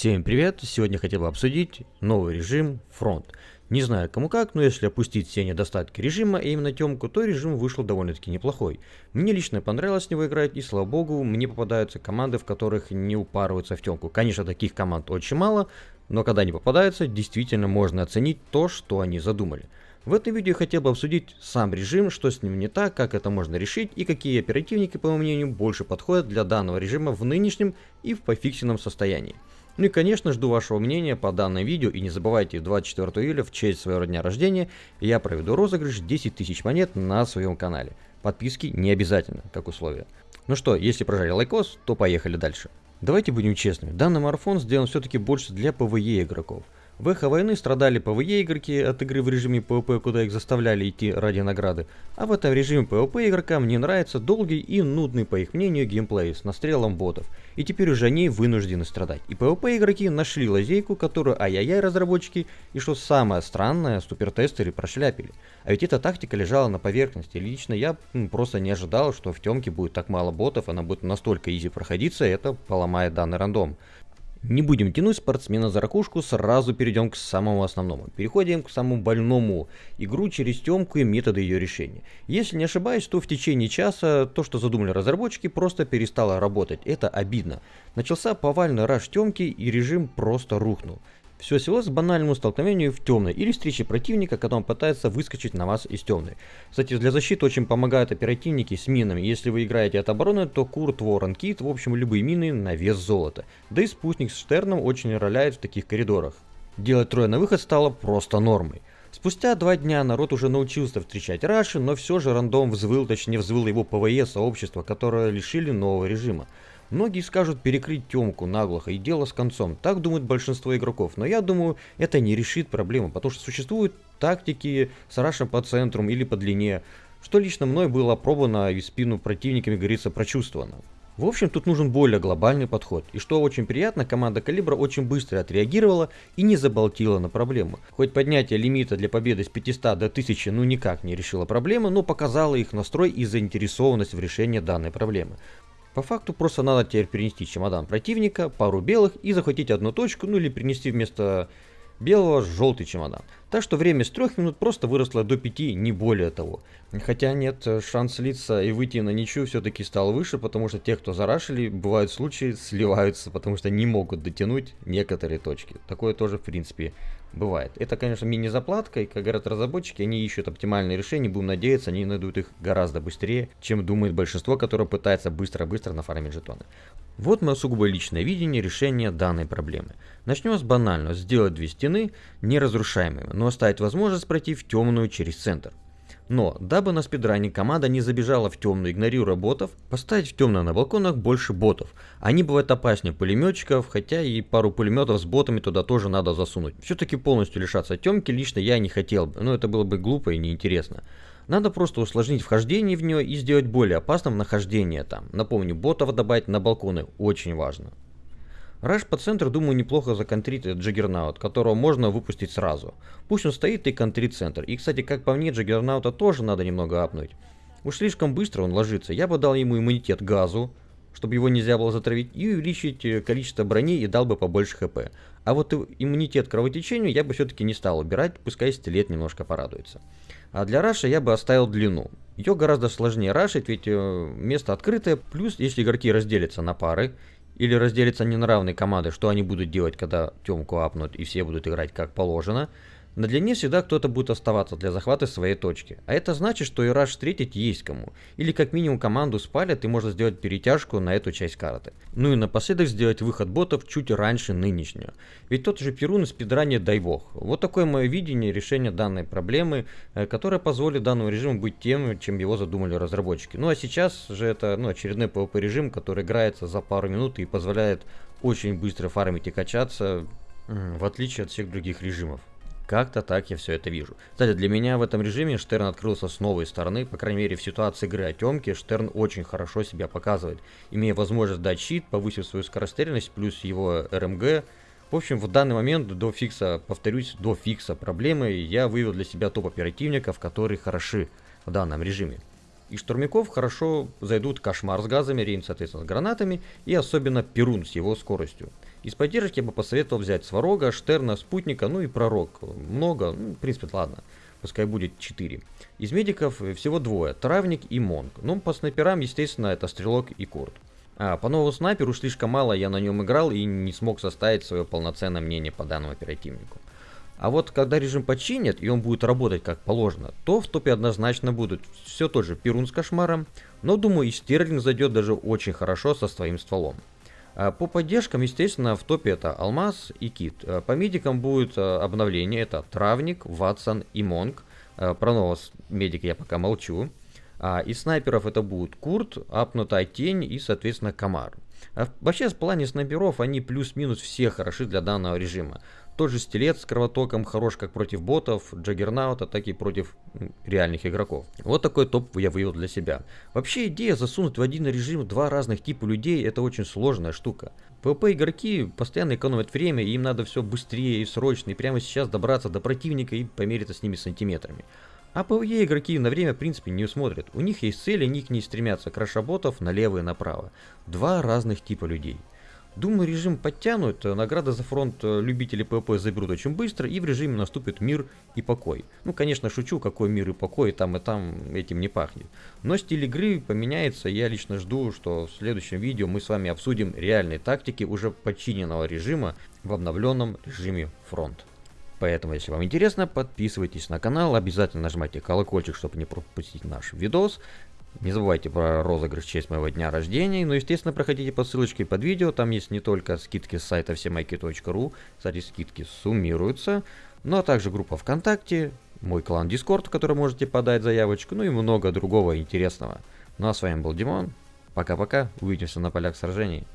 Всем привет! Сегодня хотел бы обсудить новый режим фронт. Не знаю кому как, но если опустить все недостатки режима, и именно темку, то режим вышел довольно-таки неплохой. Мне лично понравилось с него играть, и слава богу, мне попадаются команды, в которых не упарываются в темку. Конечно, таких команд очень мало, но когда они попадаются, действительно можно оценить то, что они задумали. В этом видео я хотел бы обсудить сам режим, что с ним не так, как это можно решить и какие оперативники, по моему мнению, больше подходят для данного режима в нынешнем и в пофиксенном состоянии. Ну и конечно жду вашего мнения по данному видео и не забывайте 24 июля в честь своего дня рождения я проведу розыгрыш 10 тысяч монет на своем канале. Подписки не обязательно, как условие. Ну что, если прожали лайкос, то поехали дальше. Давайте будем честными, данный марафон сделан все-таки больше для PvE игроков. В эхо войны страдали PvE игроки от игры в режиме PvP, куда их заставляли идти ради награды, а в этом режиме PvP игрокам не нравится долгий и нудный, по их мнению, геймплей с настрелом ботов, и теперь уже они вынуждены страдать. И PvP игроки нашли лазейку, которую ай-яй-яй разработчики, и что самое странное, супертестеры прошляпили. А ведь эта тактика лежала на поверхности, лично я просто не ожидал, что в темке будет так мало ботов, она будет настолько изи проходиться, это поломает данный рандом. Не будем тянуть спортсмена за ракушку, сразу перейдем к самому основному. Переходим к самому больному. Игру через темку и методы ее решения. Если не ошибаюсь, то в течение часа то, что задумали разработчики, просто перестало работать. Это обидно. Начался повальный раш темки и режим просто рухнул. Все свелось к банальному столкновению в темной или встрече противника, когда он пытается выскочить на вас из темной. Кстати, для защиты очень помогают оперативники с минами. Если вы играете от обороны, то Курт, Ворон, Кит, в общем, любые мины на вес золота. Да и спутник с Штерном очень роляет в таких коридорах. Делать трое на выход стало просто нормой. Спустя два дня народ уже научился встречать Раши, но все же рандом взвыл, точнее взвыл его PvE сообщество, которое лишили нового режима. Многие скажут перекрыть темку наглухо и дело с концом. Так думают большинство игроков. Но я думаю, это не решит проблему, потому что существуют тактики с рашем по центру или по длине, что лично мной было опробовано и спину противниками, говорится, прочувствовано. В общем, тут нужен более глобальный подход. И что очень приятно, команда Калибра очень быстро отреагировала и не заболтила на проблему. Хоть поднятие лимита для победы с 500 до 1000 ну никак не решило проблемы, но показало их настрой и заинтересованность в решении данной проблемы. По факту просто надо теперь перенести чемодан противника, пару белых и захватить одну точку, ну или принести вместо белого желтый чемодан. Так что время с 3 минут просто выросло до 5, не более того. Хотя нет, шанс слиться и выйти на ничью все-таки стал выше, потому что те, кто зарашили, бывают случаи, сливаются, потому что не могут дотянуть некоторые точки. Такое тоже, в принципе, бывает. Это, конечно, мини-заплатка, и, как говорят разработчики, они ищут оптимальные решения, будем надеяться, они найдут их гораздо быстрее, чем думает большинство, которое пытается быстро-быстро нафармить жетоны. Вот мое сугубо личное видение решения данной проблемы. Начнем с банального, сделать две стены неразрушаемыми, но оставить возможность пройти в темную через центр. Но, дабы на спидране команда не забежала в темную, игнорируя ботов, поставить в темное на балконах больше ботов. Они бывают опаснее пулеметчиков, хотя и пару пулеметов с ботами туда тоже надо засунуть. Все-таки полностью лишаться темки лично я не хотел бы, но это было бы глупо и неинтересно. Надо просто усложнить вхождение в нее и сделать более опасным нахождение там. Напомню, ботов добавить на балконы очень важно. Раш по центру, думаю, неплохо законтрит Джаггернаут, которого можно выпустить сразу. Пусть он стоит и контрит центр. И, кстати, как по мне, Джаггернаута тоже надо немного апнуть. Уж слишком быстро он ложится. Я бы дал ему иммунитет газу, чтобы его нельзя было затравить, и увеличить э, количество брони и дал бы побольше хп. А вот иммунитет кровотечению я бы все-таки не стал убирать, пускай стилет немножко порадуется. А для раша я бы оставил длину. Ее гораздо сложнее рашить, ведь э, место открытое, плюс если игроки разделятся на пары, или разделятся не на равные команды, что они будут делать, когда темку апнут и все будут играть как положено, на длине всегда кто-то будет оставаться для захвата своей точки. А это значит, что и раш встретить есть кому. Или как минимум команду спалят и можно сделать перетяжку на эту часть карты. Ну и напоследок сделать выход ботов чуть раньше нынешнего. Ведь тот же Перун спидранит дай бог. Вот такое мое видение решения данной проблемы, э, которое позволит данному режиму быть тем, чем его задумали разработчики. Ну а сейчас же это ну, очередной PvP режим, который играется за пару минут и позволяет очень быстро фармить и качаться, в отличие от всех других режимов. Как-то так я все это вижу. Кстати, для меня в этом режиме Штерн открылся с новой стороны, по крайней мере в ситуации игры о Темке Штерн очень хорошо себя показывает, имея возможность дать щит, повысив свою скорострельность, плюс его РМГ. В общем, в данный момент до фикса, повторюсь, до фикса проблемы я вывел для себя топ оперативников, которые хороши в данном режиме. И штурмяков хорошо зайдут Кошмар с газами, Рейн, соответственно, с гранатами, и особенно Перун с его скоростью. Из поддержки я бы посоветовал взять Сварога, Штерна, Спутника, ну и Пророк. Много, ну, в принципе, ладно. Пускай будет 4. Из медиков всего двое, Травник и Монг. Ну, по снайперам, естественно, это Стрелок и Курт. А, по новому снайперу слишком мало я на нем играл и не смог составить свое полноценное мнение по данному оперативнику. А вот когда режим починят и он будет работать как положено, то в топе однозначно будут все тот же Перун с кошмаром, но думаю и Стерлинг зайдет даже очень хорошо со своим стволом. А по поддержкам, естественно, в топе это Алмаз и Кит. А по медикам будет а, обновление, это Травник, Ватсон и Монг. Про нового медика я пока молчу. Из снайперов это будут Курт, Апнутая Тень и, соответственно, Комар. Вообще, в плане снайперов, они плюс-минус все хороши для данного режима. Тот же стилет с кровотоком хорош как против ботов, Джаггернаута, так и против реальных игроков. Вот такой топ я вывел для себя. Вообще идея засунуть в один режим два разных типа людей это очень сложная штука. PvP игроки постоянно экономят время, и им надо все быстрее и срочно, и прямо сейчас добраться до противника и помериться с ними сантиметрами. А PvE игроки на время в принципе не смотрят. У них есть цели, они к ней стремятся. Кроша ботов налево и направо. Два разных типа людей. Думаю, режим подтянут, награды за фронт э, любители PvP заберут очень быстро, и в режиме наступит мир и покой. Ну, конечно, шучу, какой мир и покой, там и там этим не пахнет. Но стиль игры поменяется, я лично жду, что в следующем видео мы с вами обсудим реальные тактики уже подчиненного режима в обновленном режиме фронт. Поэтому, если вам интересно, подписывайтесь на канал, обязательно нажимайте колокольчик, чтобы не пропустить наш видос. Не забывайте про розыгрыш в честь моего дня рождения. Ну, естественно, проходите по ссылочке под видео. Там есть не только скидки с сайта всемайки.ру. Кстати, скидки суммируются. Ну, а также группа ВКонтакте, мой клан Дискорд, в который можете подать заявочку, ну и много другого интересного. Ну, а с вами был Димон. Пока-пока. Увидимся на полях сражений.